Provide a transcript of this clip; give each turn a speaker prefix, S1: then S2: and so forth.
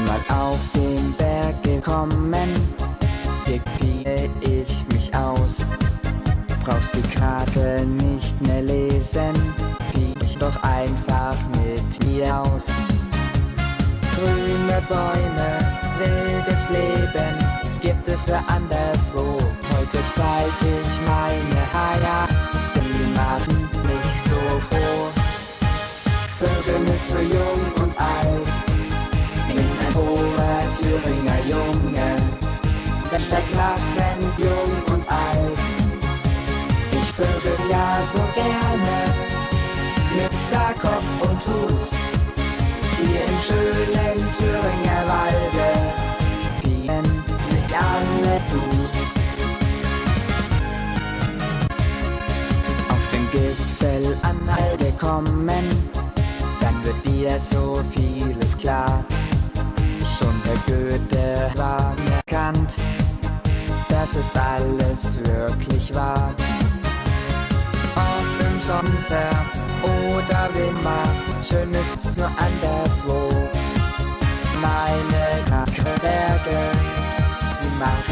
S1: schon mal auf den Berg gekommen? Hier ziehe ich mich aus. Brauchst die Karte nicht mehr lesen, zieh ich doch einfach mit mir aus. Grüne Bäume, wildes Leben, gibt es für anderswo. Heute zeig ich meine Haya, die machen mich so froh. Vögel ist für hoher Thüringer Junge. Der steckt lachend jung und alt. Ich vögel ja so gerne, mit Saarkopf und Hut. Hier im schönen Thüringer Walde ziehen sich alle zu. Auf den Gipfel angekommen, dann wird dir so vieles klar. Der Goethe war mir das ist alles wirklich wahr. Ob im Sommer oder Winter, schön ist's nur anderswo. Meine Berge, sie machten